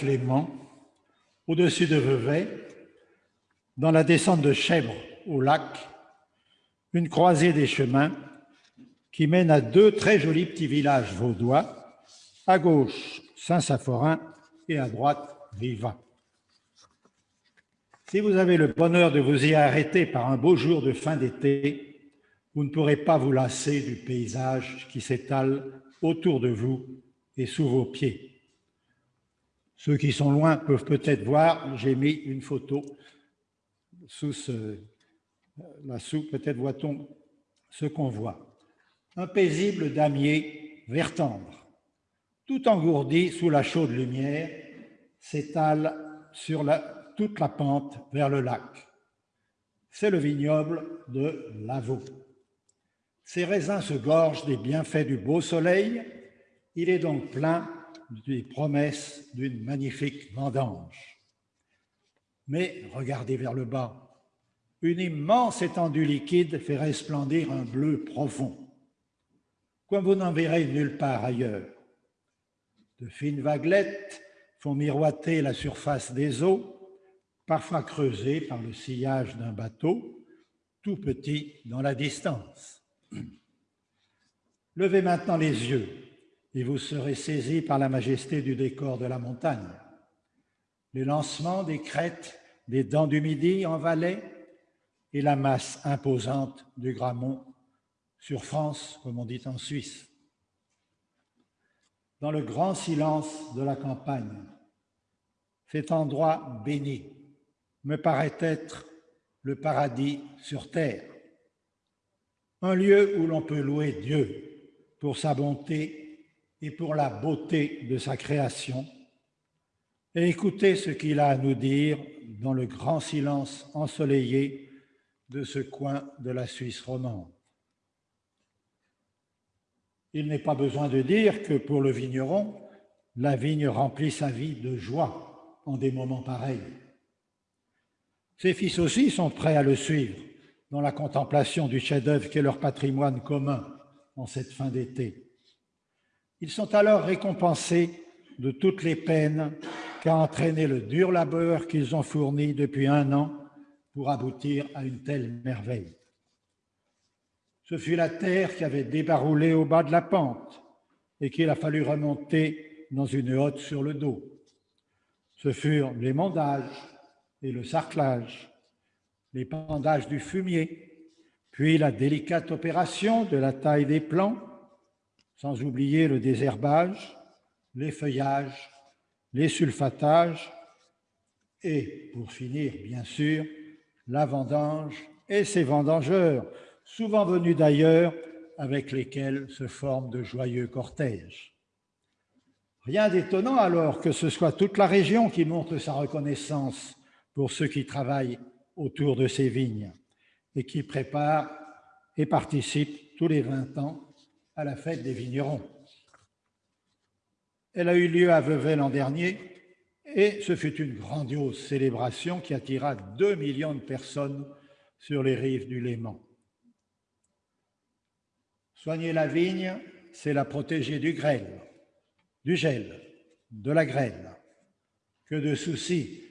Léman, au-dessus de Vevey, dans la descente de Chèvre au lac, une croisée des chemins qui mène à deux très jolis petits villages vaudois, à gauche Saint-Saphorin et à droite Viva. Si vous avez le bonheur de vous y arrêter par un beau jour de fin d'été, vous ne pourrez pas vous lasser du paysage qui s'étale autour de vous et sous vos pieds. Ceux qui sont loin peuvent peut-être voir, j'ai mis une photo sous ce, là-sous, peut-être voit-on ce qu'on voit. Un paisible damier vert tendre, tout engourdi sous la chaude lumière, s'étale sur toute la pente vers le lac. C'est le vignoble de Lavaux. Ces raisins se gorgent des bienfaits du beau soleil. Il est donc plein des promesses d'une magnifique vendange. Mais regardez vers le bas. Une immense étendue liquide fait resplendir un bleu profond, comme vous n'en verrez nulle part ailleurs. De fines vaguelettes font miroiter la surface des eaux, parfois creusées par le sillage d'un bateau, tout petit dans la distance. Levez maintenant les yeux et vous serez saisi par la majesté du décor de la montagne. Les lancements des crêtes des dents du Midi en Valais et la masse imposante du Gramont sur France, comme on dit en Suisse. Dans le grand silence de la campagne, cet endroit béni me paraît être le paradis sur terre, un lieu où l'on peut louer Dieu pour sa bonté et pour la beauté de sa création, et écouter ce qu'il a à nous dire dans le grand silence ensoleillé de ce coin de la Suisse romande. Il n'est pas besoin de dire que pour le vigneron, la vigne remplit sa vie de joie en des moments pareils. Ses fils aussi sont prêts à le suivre dans la contemplation du chef-d'œuvre qui est leur patrimoine commun en cette fin d'été. Ils sont alors récompensés de toutes les peines qu'a entraîné le dur labeur qu'ils ont fourni depuis un an pour aboutir à une telle merveille. Ce fut la terre qui avait débaroulé au bas de la pente et qu'il a fallu remonter dans une hotte sur le dos. Ce furent les mondages et le sarclage, les pendages du fumier, puis la délicate opération de la taille des plants, sans oublier le désherbage, les feuillages, les sulfatages et, pour finir, bien sûr, la vendange et ses vendangeurs, souvent venus d'ailleurs, avec lesquels se forment de joyeux cortèges. Rien d'étonnant alors que ce soit toute la région qui montre sa reconnaissance pour ceux qui travaillent autour de ces vignes et qui préparent et participent tous les 20 ans à la fête des vignerons. Elle a eu lieu à Vevey l'an dernier et ce fut une grandiose célébration qui attira 2 millions de personnes sur les rives du Léman. Soigner la vigne, c'est la protéger du grêle, du gel, de la grêle. Que de soucis,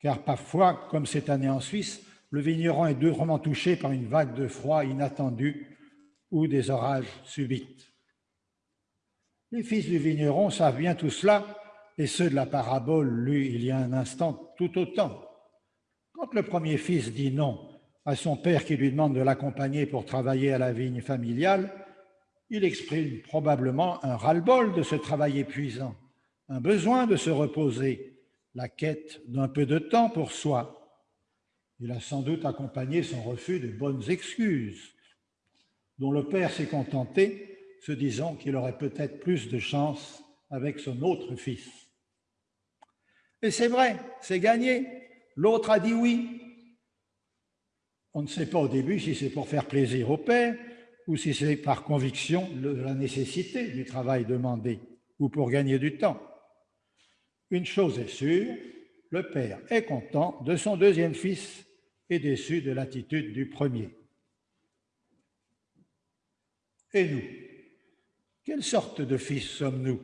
car parfois, comme cette année en Suisse, le vigneron est durement touché par une vague de froid inattendue ou des orages subites. Les fils du vigneron savent bien tout cela et ceux de la parabole lus il y a un instant tout autant. Quand le premier fils dit non à son père qui lui demande de l'accompagner pour travailler à la vigne familiale, il exprime probablement un ras-le-bol de ce travail épuisant, un besoin de se reposer, la quête d'un peu de temps pour soi. Il a sans doute accompagné son refus de bonnes excuses, dont le père s'est contenté, se disant qu'il aurait peut-être plus de chance avec son autre fils. Et c'est vrai, c'est gagné. L'autre a dit oui. On ne sait pas au début si c'est pour faire plaisir au père ou si c'est par conviction de la nécessité du travail demandé ou pour gagner du temps. Une chose est sûre, le père est content de son deuxième fils et déçu de l'attitude du premier. Et nous? Quelle sorte de fils sommes-nous?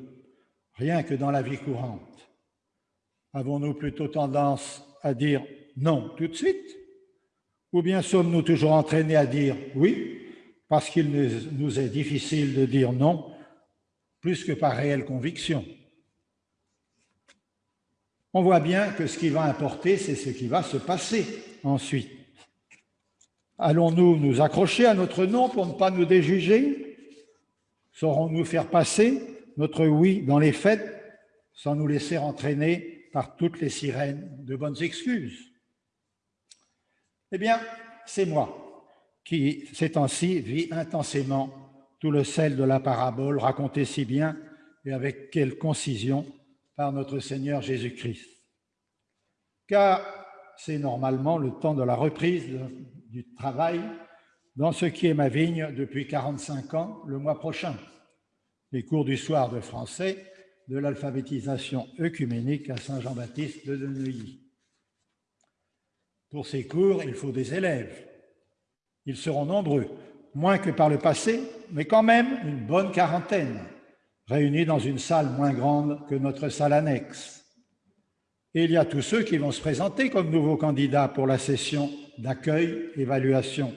Rien que dans la vie courante. Avons-nous plutôt tendance à dire non tout de suite? Ou bien sommes-nous toujours entraînés à dire oui parce qu'il nous est difficile de dire non plus que par réelle conviction? On voit bien que ce qui va importer, c'est ce qui va se passer ensuite. Allons-nous nous accrocher à notre non pour ne pas nous déjuger? Saurons-nous faire passer notre oui dans les fêtes sans nous laisser entraîner par toutes les sirènes de bonnes excuses? Eh bien, c'est moi qui, ces temps-ci, vis intensément tout le sel de la parabole racontée si bien et avec quelle concision par notre Seigneur Jésus-Christ. Car c'est normalement le temps de la reprise du travail dans ce qui est ma vigne depuis 45 ans le mois prochain. Les cours du soir de français de l'alphabétisation œcuménique à Saint-Jean-Baptiste de Neuilly. Pour ces cours, il faut des élèves. Ils seront nombreux, moins que par le passé, mais quand même une bonne quarantaine, réunis dans une salle moins grande que notre salle annexe. Et il y a tous ceux qui vont se présenter comme nouveaux candidats pour la session d'accueil, évaluation.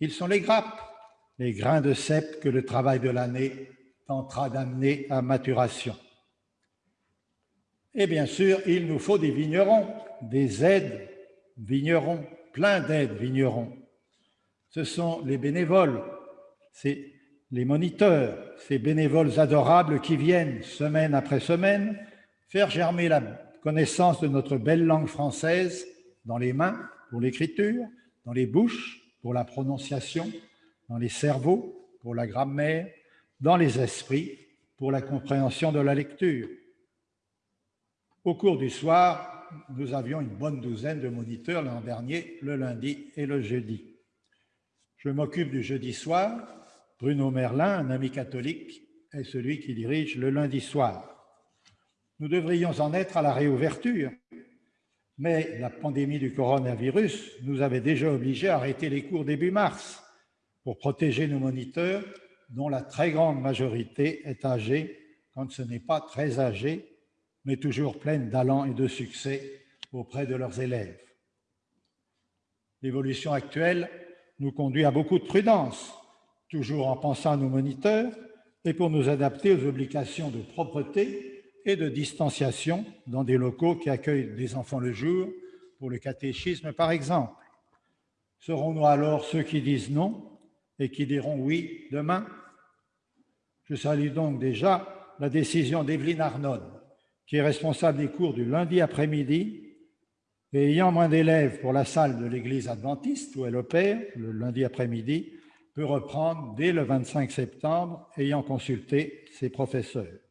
Ils sont les grappes, les grains de cèpe que le travail de l'année tentera d'amener à maturation. Et bien sûr, il nous faut des vignerons, des aides vignerons, plein d'aides vignerons. Ce sont les bénévoles, c'est les moniteurs, ces bénévoles adorables qui viennent semaine après semaine faire germer la connaissance de notre belle langue française dans les mains pour l'écriture, dans les bouches pour la prononciation, dans les cerveaux pour la grammaire, dans les esprits pour la compréhension de la lecture. Au cours du soir, nous avions une bonne douzaine de moniteurs l'an dernier, le lundi et le jeudi. Je m'occupe du jeudi soir. Bruno Merlin, un ami catholique, est celui qui dirige le lundi soir. Nous devrions en être à la réouverture, mais la pandémie du coronavirus nous avait déjà obligés à arrêter les cours début mars pour protéger nos moniteurs, dont la très grande majorité est âgée, quand ce n'est pas très âgée, mais toujours pleine d'allant et de succès auprès de leurs élèves. L'évolution actuelle nous conduit à beaucoup de prudence, toujours en pensant à nos moniteurs et pour nous adapter aux obligations de propreté et de distanciation dans des locaux qui accueillent des enfants le jour, pour le catéchisme par exemple. Serons-nous alors ceux qui disent non et qui diront oui demain? Je salue donc déjà la décision d'Evelyne Arnon, qui est responsable des cours du lundi après-midi et ayant moins d'élèves pour la salle de l'église adventiste où elle opère, le lundi après-midi, peut reprendre dès le 25 septembre, ayant consulté ses professeurs.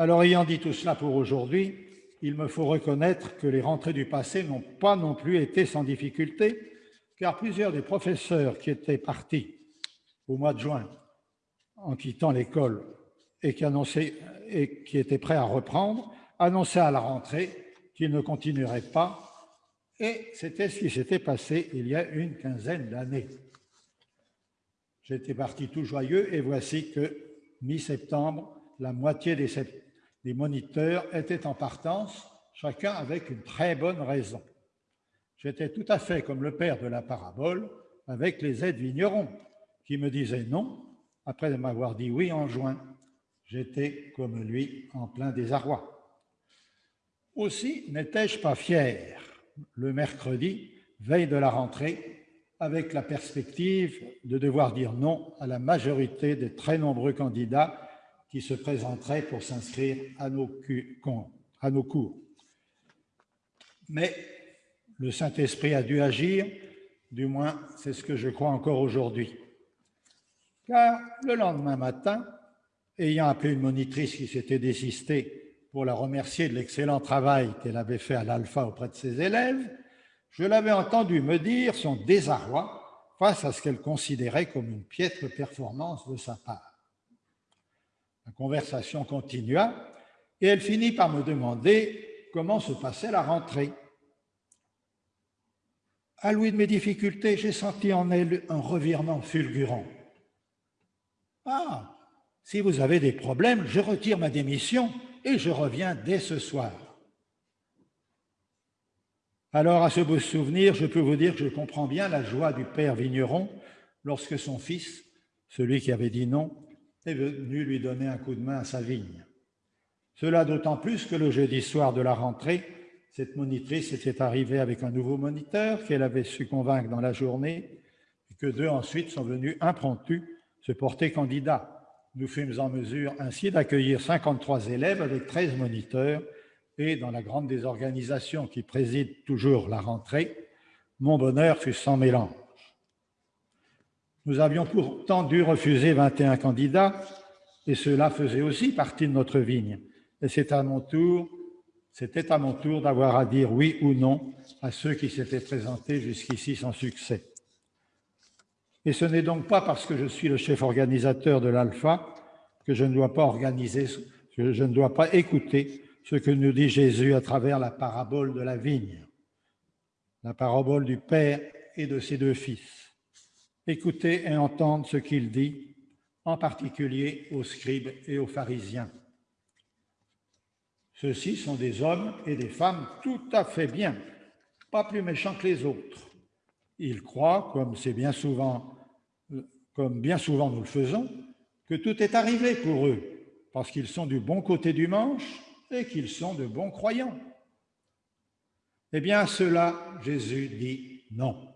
Alors, ayant dit tout cela pour aujourd'hui, il me faut reconnaître que les rentrées du passé n'ont pas non plus été sans difficulté, car plusieurs des professeurs qui étaient partis au mois de juin en quittant l'école et qui, étaient prêts à reprendre, annonçaient à la rentrée qu'ils ne continueraient pas, et c'était ce qui s'était passé il y a une quinzaine d'années. J'étais parti tout joyeux, et voici que, mi-septembre, la moitié des, les moniteurs étaient en partance, chacun avec une très bonne raison. J'étais tout à fait comme le père de la parabole avec les aides vignerons qui me disaient non après m'avoir dit oui en juin. J'étais comme lui en plein désarroi. Aussi n'étais-je pas fier le mercredi, veille de la rentrée, avec la perspective de devoir dire non à la majorité des très nombreux candidats qui se présenteraient pour s'inscrire à, nos cours. Mais le Saint-Esprit a dû agir, du moins c'est ce que je crois encore aujourd'hui. Car le lendemain matin, ayant appelé une monitrice qui s'était désistée pour la remercier de l'excellent travail qu'elle avait fait à l'alpha auprès de ses élèves, je l'avais entendu me dire son désarroi face à ce qu'elle considérait comme une piètre performance de sa part. La conversation continua et elle finit par me demander comment se passait la rentrée. À l'ouïe de mes difficultés, j'ai senti en elle un revirement fulgurant. Ah, si vous avez des problèmes, je retire ma démission et je reviens dès ce soir. Alors, à ce beau souvenir, je peux vous dire que je comprends bien la joie du père vigneron lorsque son fils, celui qui avait dit non, est venu lui donner un coup de main à sa vigne. Cela d'autant plus que le jeudi soir de la rentrée, cette monitrice était arrivée avec un nouveau moniteur qu'elle avait su convaincre dans la journée et que deux ensuite sont venus impromptus se porter candidats. Nous fûmes en mesure ainsi d'accueillir 53 élèves avec 13 moniteurs et dans la grande désorganisation qui préside toujours la rentrée, mon bonheur fut sans mélange. Nous avions pourtant dû refuser 21 candidats et cela faisait aussi partie de notre vigne. Et c'est à mon tour c'était à mon tour d'avoir à dire oui ou non à ceux qui s'étaient présentés jusqu'ici sans succès. Et ce n'est donc pas parce que je suis le chef organisateur de l'Alpha que je ne dois pas organiser, que je ne dois pas écouter ce que nous dit Jésus à travers la parabole de la vigne, la parabole du Père et de ses deux fils. Écoutez et entendre ce qu'il dit, en particulier aux scribes et aux pharisiens. Ceux-ci sont des hommes et des femmes tout à fait bien, pas plus méchants que les autres. Ils croient, comme c'est bien souvent, comme bien souvent nous le faisons, que tout est arrivé pour eux, parce qu'ils sont du bon côté du manche et qu'ils sont de bons croyants. Eh bien, à cela, Jésus dit non.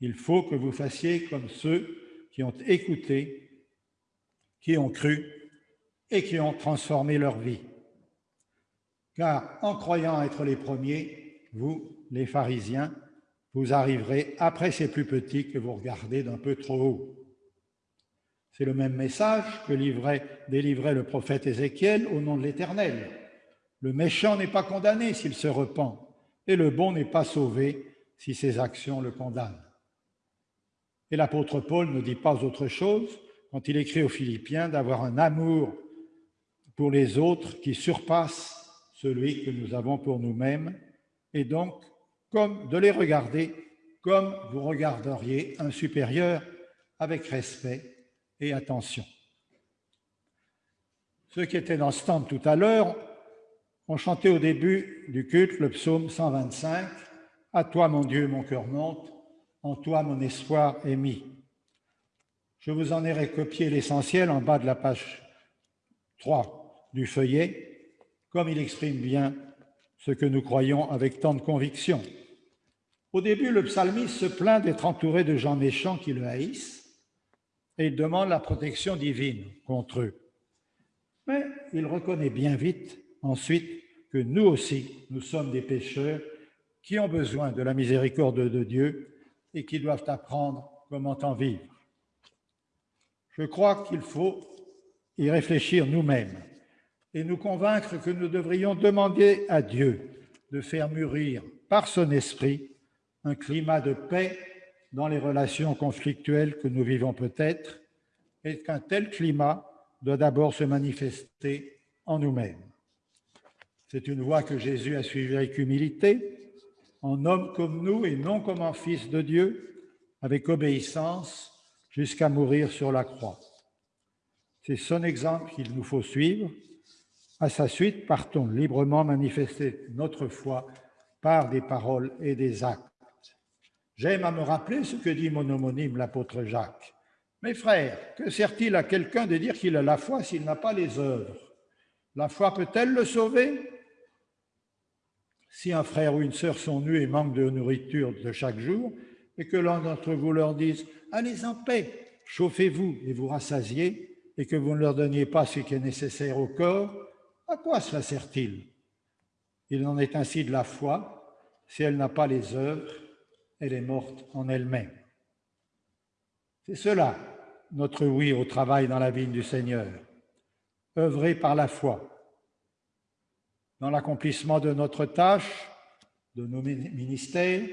Il faut que vous fassiez comme ceux qui ont écouté, qui ont cru et qui ont transformé leur vie car en croyant être les premiers, vous, les pharisiens, vous arriverez après ces plus petits que vous regardez d'un peu trop haut. C'est le même message que livrait, délivrait le prophète Ézéchiel au nom de l'Éternel. Le méchant n'est pas condamné s'il se repent, et le bon n'est pas sauvé si ses actions le condamnent. Et l'apôtre Paul ne dit pas autre chose quand il écrit aux Philippiens d'avoir un amour pour les autres qui surpasse celui que nous avons pour nous-mêmes, et donc comme de les regarder comme vous regarderiez un supérieur avec respect et attention. Ceux qui étaient dans ce temple tout à l'heure ont chanté au début du culte le psaume 125 À toi, mon Dieu, mon cœur monte, en toi, mon espoir est mis. Je vous en ai recopié l'essentiel en bas de la page 3 du feuillet comme il exprime bien ce que nous croyons avec tant de conviction. Au début, le psalmiste se plaint d'être entouré de gens méchants qui le haïssent et il demande la protection divine contre eux. Mais il reconnaît bien vite ensuite que nous aussi, nous sommes des pécheurs qui ont besoin de la miséricorde de Dieu et qui doivent apprendre comment en vivre. Je crois qu'il faut y réfléchir nous-mêmes et nous convaincre que nous devrions demander à Dieu de faire mûrir par son esprit un climat de paix dans les relations conflictuelles que nous vivons peut-être, et qu'un tel climat doit d'abord se manifester en nous-mêmes. C'est une voie que Jésus a suivie avec humilité, en homme comme nous et non comme en fils de Dieu, avec obéissance jusqu'à mourir sur la croix. C'est son exemple qu'il nous faut suivre à sa suite, partons librement manifester notre foi par des paroles et des actes. J'aime à me rappeler ce que dit mon homonyme, l'apôtre Jacques. Mes frères, que sert-il à quelqu'un de dire qu'il a la foi s'il n'a pas les œuvres? La foi peut-elle le sauver? Si un frère ou une sœur sont nus et manquent de nourriture de chaque jour, et que l'un d'entre vous leur dise « Allez en paix, chauffez-vous et vous rassasiez », et que vous ne leur donniez pas ce qui est nécessaire au corps, à quoi cela sert-il? Il en est ainsi de la foi. Si elle n'a pas les œuvres, elle est morte en elle-même. C'est cela, notre oui au travail dans la vie du Seigneur. Œuvrer par la foi. Dans l'accomplissement de notre tâche, de nos ministères,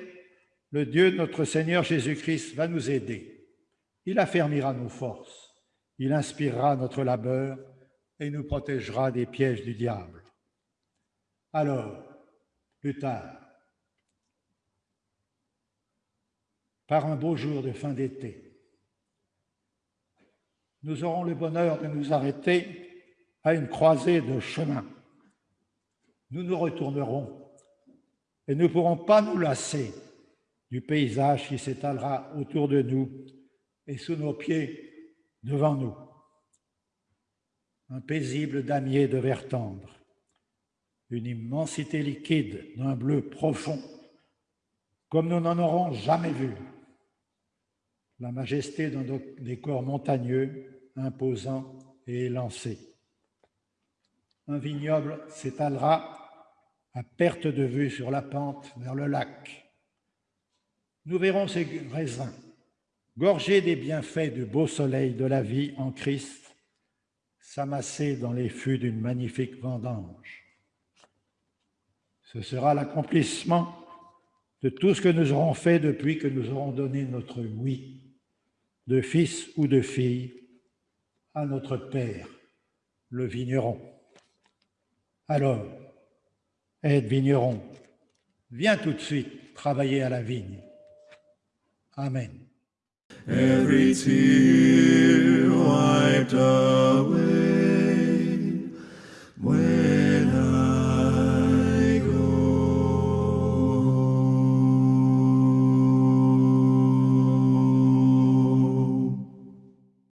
le Dieu de notre Seigneur Jésus-Christ va nous aider. Il affermira nos forces. Il inspirera notre labeur et nous protégera des pièges du diable. Alors, plus tard, par un beau jour de fin d'été, nous aurons le bonheur de nous arrêter à une croisée de chemin nous nous retournerons et ne pourrons pas nous lasser du paysage qui s'étalera autour de nous et sous nos pieds devant nous. Un paisible damier de verre tendre, une immensité liquide d'un bleu profond, comme nous n'en aurons jamais vu. La majesté d'un décor montagneux, imposant et élancé. Un vignoble s'étalera à perte de vue sur la pente vers le lac. Nous verrons ces raisins, gorgés des bienfaits du beau soleil de la vie en Christ, s'amasser dans les fûts d'une magnifique vendange. Ce sera l'accomplissement de tout ce que nous aurons fait depuis que nous aurons donné notre oui, de fils ou de fille, à notre Père, le vigneron. Alors, aide vigneron, viens tout de suite travailler à la vigne. Amen.